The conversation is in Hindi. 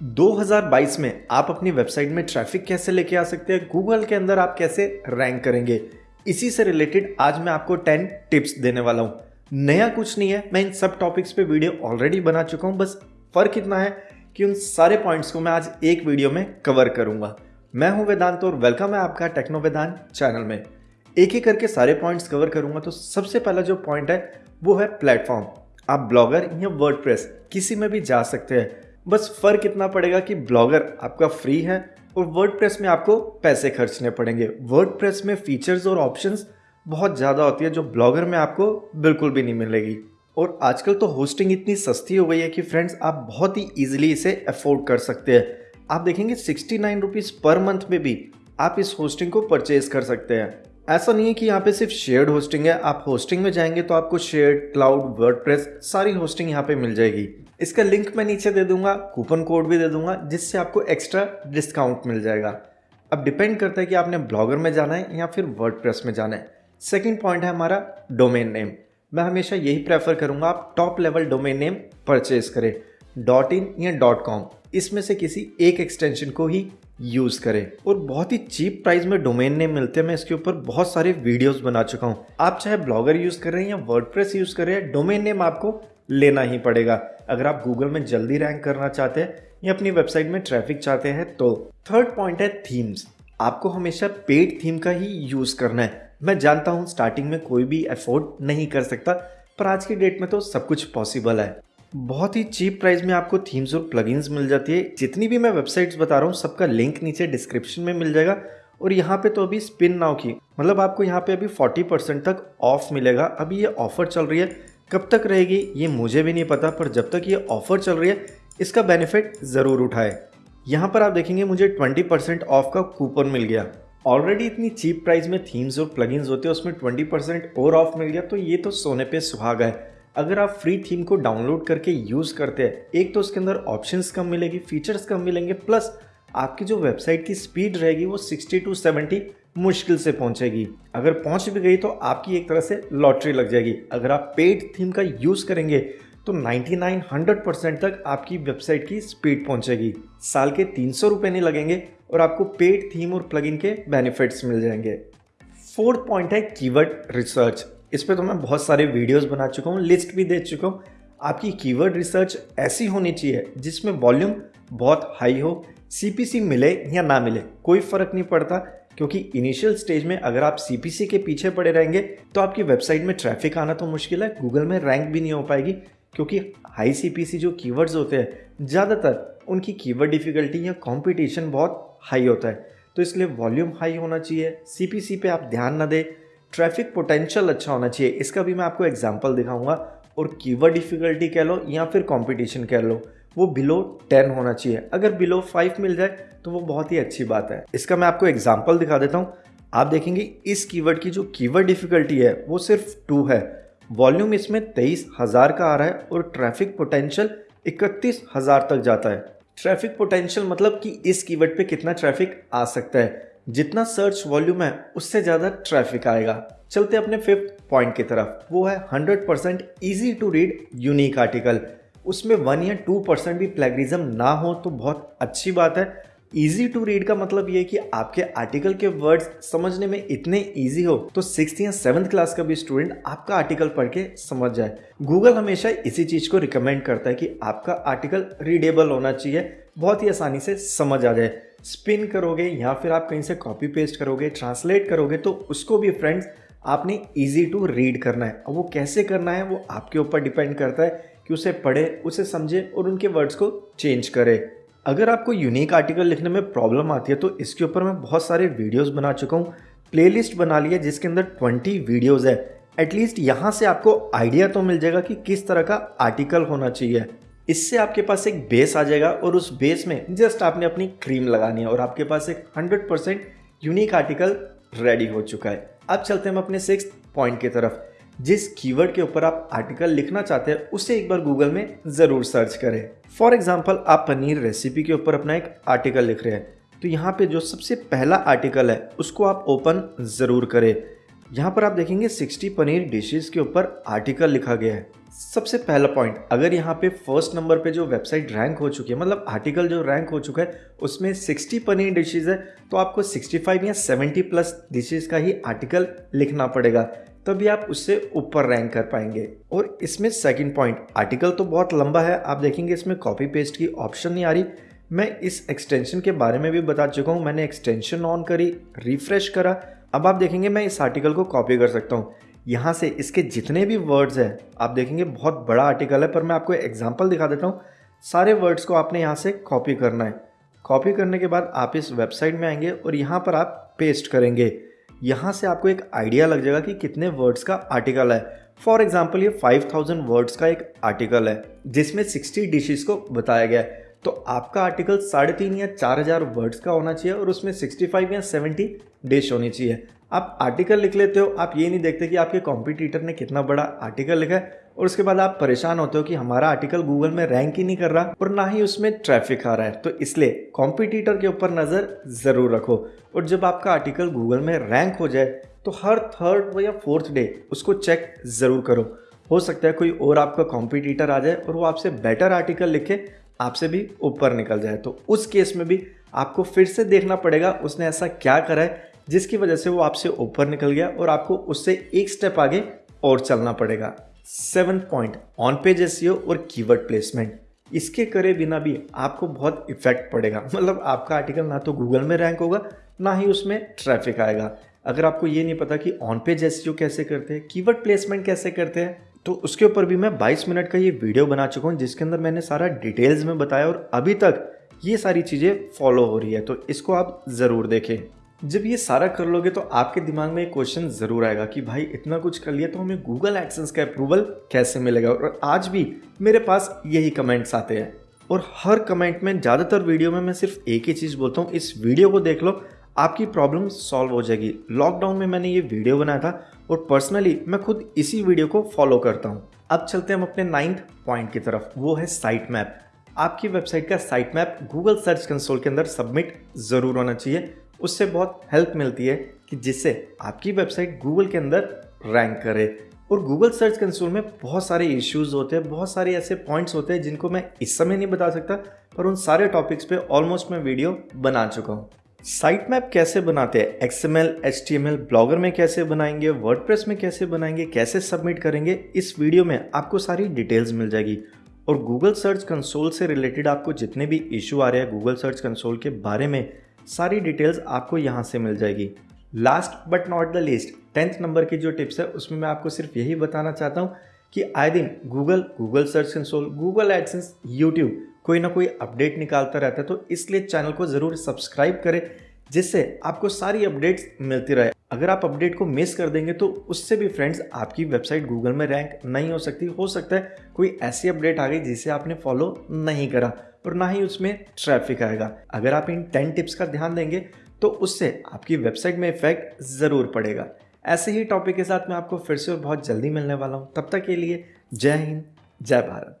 2022 में आप अपनी वेबसाइट में ट्रैफ़िक कैसे लेके आ सकते हैं, गूगल के अंदर आप कैसे रैंक करेंगे, इसी से रिलेटेड आज मैं आपको 10 टिप्स देने वाला हूँ। नया कुछ नहीं है, मैं इन सब टॉपिक्स पे वीडियो ऑलरेडी बना चुका हूँ, बस फ़र्क इतना है कि उन सारे पॉइंट्स को मैं आज एक वीडियो में कवर करूँगा। मैं हूँ वेदांत और वेलकम है आपका टेक्नो वेदांत चैनल में। एक एक करके सारे पॉइंट्स कवर करूँगा तो सबसे पहला जो पॉइंट है, वो है प्लेटफॉर्म आप ब्लॉगर या वर्ड किसी में भी जा सकते हैं। बस फ़र्क इतना पड़ेगा कि ब्लॉगर आपका फ्री है और वर्ड में आपको पैसे खर्चने पड़ेंगे। वर्ड में फीचर्स और ऑप्शंस बहुत ज़्यादा होती है जो ब्लॉगर में आपको बिल्कुल भी नहीं मिलेगी। और आजकल तो होस्टिंग इतनी सस्ती हो गई है कि फ्रेंड्स आप बहुत ही ईजिली इसे अफोर्ड कर सकते हैं। आप देखेंगे sixty nine rupees per month में भी आप इस होस्टिंग को परचेज कर सकते हैं। ऐसा नहीं है कि यहाँ पे सिर्फ़ शेयर्ड होस्टिंग है। आप होस्टिंग में जाएँगे तो आपको शेयर्ड क्लाउड वर्ड सारी होस्टिंग यहाँ पे मिल जाएगी। इसका लिंक मैं नीचे दे दूँगा कूपन कोड भी दे दूँगा, जिससे आपको एक्स्ट्रा डिस्काउंट मिल जाएगा। अब डिपेंड करता है कि आपने ब्लॉगर में जाना है या फिर वर्ड में जाना है। सेकेंड पॉइंट है हमारा डोमेन नेम मैं हमेशा यही प्रेफर करूँगा, आप top level domain name purchase करें। डॉट इन या डॉट कॉम इसमें से किसी एक एक्सटेंशन को ही यूज़ करें। और बहुत ही चीप प्राइस में डोमेन नेम मिलते हैं। मैं इसके ऊपर बहुत सारे वीडियोस बना चुका हूँ। आप चाहे ब्लॉगर यूज़ कर रहे हैं या वर्डप्रेस यूज़ कर रहे हैं डोमेन नेम आपको लेना ही पड़ेगा। अगर आप गूगल में जल्दी रैंक करना चाहते हैं या अपनी वेबसाइट में ट्रैफ़िक चाहते हैं तो थर्ड पॉइंट है थीम्स आपको हमेशा पेड थीम का ही यूज़ करना है। मैं जानता हूँ स्टार्टिंग में कोई भी अफोर्ड नहीं कर सकता, पर आज की डेट में तो सब कुछ पॉसिबल है। बहुत ही चीप प्राइस में आपको थीम्स और प्लगइन्स मिल जाती है। जितनी भी मैं वेबसाइट्स बता रहा हूँ, सबका लिंक नीचे डिस्क्रिप्शन में मिल जाएगा। और यहाँ पे तो अभी स्पिन नाउ की। मतलब आपको यहाँ पे अभी 40 परसेंट तक ऑफ़ मिलेगा। अभी ये ऑफ़र चल रही है। कब तक रहेगी, ये मुझे भी नहीं पता, पर जब तक ये ऑफ़र चल रही है, इसका बेनिफिट ज़रूर उठाए। यहाँ पर आप देखेंगे, मुझे 20 परसेंट ऑफ़ का कूपन मिल गया। ऑलरेडी इतनी चीप प्राइस में थीम्स और प्लगइन्स होते हैं, उसमें 20 परसेंट और ऑफ़ मिल गया। तो ये तो सोने पे सुहागा है। अगर आप फ्री थीम को डाउनलोड करके यूज़ करते हैं, एक तो उसके अंदर ऑप्शंस कम मिलेगी फीचर्स कम मिलेंगे प्लस आपकी जो वेबसाइट की स्पीड रहेगी वो 60 टू 70 मुश्किल से पहुंचेगी। अगर पहुँच भी गई तो आपकी एक तरह से लॉटरी लग जाएगी। अगर आप पेड थीम का यूज़ करेंगे तो 99 100 परसेंट तक आपकी वेबसाइट की स्पीड पहुंचेगी। साल के तीन सौ रुपये नहीं लगेंगे और आपको पेड थीम और प्लगइन के बेनिफिट्स मिल जाएँगे। फोर्थ पॉइंट है कीवर्ड रिसर्च इस पर तो मैं बहुत सारे वीडियोस बना चुका हूँ, लिस्ट भी दे चुका हूँ। आपकी कीवर्ड रिसर्च ऐसी होनी चाहिए जिसमें वॉल्यूम बहुत हाई हो सीपीसी मिले या ना मिले, कोई फ़र्क नहीं पड़ता। क्योंकि इनिशियल स्टेज में अगर आप सीपीसी के पीछे पड़े रहेंगे तो आपकी वेबसाइट में ट्रैफ़िक आना तो मुश्किल है, गूगल में रैंक भी नहीं हो पाएगी। क्योंकि हाई सीपीसी जो कीवर्ड्स होते हैं, ज़्यादातर उनकी कीवर्ड डिफ़िकल्टी या कॉम्पिटिशन बहुत हाई होता है। तो इसलिए वॉल्यूम हाई होना चाहिए सी पे आप ध्यान ना दें। ट्रैफ़िक पोटेंशियल अच्छा होना चाहिए। इसका भी मैं आपको एग्ज़ाम्पल दिखाऊँगा। और कीवर्ड डिफ़िकल्टी कह लो या फिर कॉम्पिटिशन कह लो, वो बिलो टेन होना चाहिए। अगर बिलो फाइव मिल जाए तो वो बहुत ही अच्छी बात है। इसका मैं आपको एग्ज़ाम्पल दिखा देता हूँ। आप देखेंगे इस कीवर्ड की जो कीवर्ड डिफिकल्टी है, वो सिर्फ़ टू है। वॉल्यूम इसमें तेईस हज़ार का आ रहा है और ट्रैफ़िक पोटेंशियल इकतीस हज़ार तक जाता है। ट्रैफ़िक पोटेंशियल मतलब कि इस कीवर्ड पे कितना ट्रैफ़िक आ सकता है। जितना सर्च वॉल्यूम है, उससे ज़्यादा ट्रैफ़िक आएगा। चलते अपने फिफ्थ पॉइंट की तरफ़। वो है hundred percent easy to read unique article उसमें वन या टू परसेंट भी प्लेगरिज्म ना हो तो बहुत अच्छी बात है। इजी टू रीड का मतलब ये कि आपके आर्टिकल के वर्ड्स समझने में इतने ईजी हो तो सिक्स या सेवन्थ क्लास का भी स्टूडेंट आपका आर्टिकल पढ़ के समझ जाए। गूगल हमेशा इसी चीज़ को रिकमेंड करता है कि आपका आर्टिकल रीडेबल होना चाहिए, बहुत ही आसानी से समझ आ जाए। स्पिन करोगे या फिर आप कहीं से कॉपी पेस्ट करोगे ट्रांसलेट करोगे तो उसको भी फ्रेंड्स आपने इजी टू रीड करना है। और वो कैसे करना है, वो आपके ऊपर डिपेंड करता है कि उसे पढ़े, उसे समझे और उनके वर्ड्स को चेंज करे। अगर आपको यूनिक आर्टिकल लिखने में प्रॉब्लम आती है तो इसके ऊपर मैं बहुत सारे वीडियोस बना चुका हूँ। प्लेलिस्ट बना ली है, जिसके अंदर 20 वीडियोस है। एटलीस्ट यहाँ से आपको आइडिया तो मिल जाएगा कि किस तरह का आर्टिकल होना चाहिए। इससे आपके पास एक बेस आ जाएगा और उस बेस में जस्ट आपने अपनी क्रीम लगानी है और आपके पास एक 100% यूनिक आर्टिकल रेडी हो चुका है। अब चलते हैं हम अपने सिक्स पॉइंट की तरफ़। जिस कीवर्ड के ऊपर आप आर्टिकल लिखना चाहते हैं, उसे एक बार गूगल में ज़रूर सर्च करें। फॉर एग्ज़ाम्पल आप पनीर रेसिपी के ऊपर अपना एक आर्टिकल लिख रहे हैं। तो यहाँ पे जो सबसे पहला आर्टिकल है, उसको आप ओपन ज़रूर करें। यहाँ पर आप देखेंगे 60 पनीर डिशेस के ऊपर आर्टिकल लिखा गया है। सबसे पहला पॉइंट अगर यहाँ पे फ़र्स्ट नंबर पे जो वेबसाइट रैंक हो चुकी है मतलब आर्टिकल जो रैंक हो चुका है, उसमें 60 पनीर डिशेज है तो आपको 65 या 70 प्लस डिशेज का ही आर्टिकल लिखना पड़ेगा, तभी आप उससे ऊपर रैंक कर पाएँगे। और इसमें सेकंड पॉइंट आर्टिकल तो बहुत लंबा है, आप देखेंगे इसमें कॉपी पेस्ट की ऑप्शन नहीं आ रही। मैं इस एक्सटेंशन के बारे में भी बता चुका हूँ, मैंने एक्सटेंशन ऑन करी रिफ्रेश करा, अब आप देखेंगे मैं इस आर्टिकल को कॉपी कर सकता हूँ। यहाँ से इसके जितने भी वर्ड्स हैं, आप देखेंगे बहुत बड़ा आर्टिकल है, पर मैं आपको एग्ज़ाम्पल दिखा देता हूँ। सारे वर्ड्स को आपने यहाँ से कॉपी करना है। कॉपी करने के बाद आप इस वेबसाइट में आएँगे और यहाँ पर आप पेस्ट करेंगे। यहाँ से आपको एक आइडिया लग जाएगा कि कितने वर्ड्स का आर्टिकल है। फॉर एग्ज़ाम्पल ये 5000 वर्ड्स का एक आर्टिकल है, जिसमें 60 डिशेस को बताया गया है। तो आपका आर्टिकल साढ़े तीन या चार हज़ार वर्ड्स का होना चाहिए और उसमें 65 या 70 डिश होनी चाहिए। आप आर्टिकल लिख लेते हो, आप ये नहीं देखते कि आपके कॉम्पिटिटर ने कितना बड़ा आर्टिकल लिखा है, और उसके बाद आप परेशान होते हो कि हमारा आर्टिकल गूगल में रैंक ही नहीं कर रहा, और ना ही उसमें ट्रैफ़िक आ रहा है। तो इसलिए कॉम्पिटिटर के ऊपर नज़र ज़रूर रखो, और जब आपका आर्टिकल गूगल में रैंक हो जाए तो हर थर्ड या फोर्थ डे उसको चेक ज़रूर करो। हो सकता है कोई और आपका कॉम्पिटिटर आ जाए, और वो आपसे बेटर आर्टिकल लिखे, आपसे भी ऊपर निकल जाए। तो उस केस में भी आपको फिर से देखना पड़ेगा, उसने ऐसा क्या करा है जिसकी वजह से वो आपसे ऊपर निकल गया और आपको उससे एक स्टेप आगे और चलना पड़ेगा। Seven point on page S और कीवर्ड प्लेसमेंट इसके करे बिना भी आपको बहुत इफ़ेक्ट पड़ेगा। मतलब आपका आर्टिकल ना तो गूगल में रैंक होगा, ना ही उसमें ट्रैफ़िक आएगा। अगर आपको ये नहीं पता कि ऑन पेज एस कैसे करते हैं कीवर्ड प्लेसमेंट कैसे करते हैं तो उसके ऊपर भी मैं 22 मिनट का ये वीडियो बना चुका हूँ, जिसके अंदर मैंने सारा डिटेल्स में बताया और अभी तक ये सारी चीज़ें फॉलो हो रही है। तो इसको आप ज़रूर देखें। जब ये सारा कर लोगे तो आपके दिमाग में एक क्वेश्चन ज़रूर आएगा कि भाई, इतना कुछ कर लिया तो हमें गूगल एडसेंस का अप्रूवल कैसे मिलेगा? और आज भी मेरे पास यही कमेंट्स आते हैं। और हर कमेंट में ज़्यादातर वीडियो में मैं सिर्फ़ एक ही चीज़ बोलता हूँ, इस वीडियो को देख लो, आपकी प्रॉब्लम सॉल्व हो जाएगी। लॉकडाउन में मैंने ये वीडियो बनाया था और पर्सनली मैं खुद इसी वीडियो को फॉलो करता हूँ। अब चलते हैं हम अपने नाइन्थ पॉइंट की तरफ़। वो है साइट मैप आपकी वेबसाइट का site map Google search console के अंदर सबमिट ज़रूर होना चाहिए। उससे बहुत हेल्प मिलती है कि जिससे आपकी वेबसाइट गूगल के अंदर रैंक करे। और गूगल सर्च कंसोल में बहुत सारे इश्यूज़ होते हैं, बहुत सारे ऐसे पॉइंट्स होते हैं जिनको मैं इस समय नहीं बता सकता, पर उन सारे टॉपिक्स पे ऑलमोस्ट मैं वीडियो बना चुका हूँ। साइट मैप कैसे बनाते हैं? एक्सएमएल एचटीएमएल ब्लॉगर में कैसे बनाएँगे? वर्डप्रेस में कैसे बनाएँगे? कैसे सबमिट करेंगे? इस वीडियो में आपको सारी डिटेल्स मिल जाएगी। और गूगल सर्च कंसोल से रिलेटेड आपको जितने भी इशू आ रहे हैं गूगल सर्च कंसोल के बारे में सारी डिटेल्स आपको यहाँ से मिल जाएगी। Last but not the least tenth number की जो टिप्स है, उसमें मैं आपको सिर्फ़ यही बताना चाहता हूँ कि आए दिन Google Google search console Google AdSense YouTube कोई ना कोई अपडेट निकालता रहता है तो इसलिए चैनल को ज़रूर सब्सक्राइब करें, जिससे आपको सारी अपडेट्स मिलती रहे। अगर आप अपडेट को मिस कर देंगे तो उससे भी फ्रेंड्स, आपकी वेबसाइट गूगल में रैंक नहीं हो सकती। हो सकता है कोई ऐसी अपडेट आ गई जिसे आपने फॉलो नहीं करा और ना ही उसमें ट्रैफ़िक आएगा। अगर आप इन टेन टिप्स का ध्यान देंगे तो उससे आपकी वेबसाइट में इफ़ेक्ट ज़रूर पड़ेगा। ऐसे ही टॉपिक के साथ मैं आपको फिर से और बहुत जल्दी मिलने वाला हूँ। तब तक के लिए जय हिंद, जय भारत।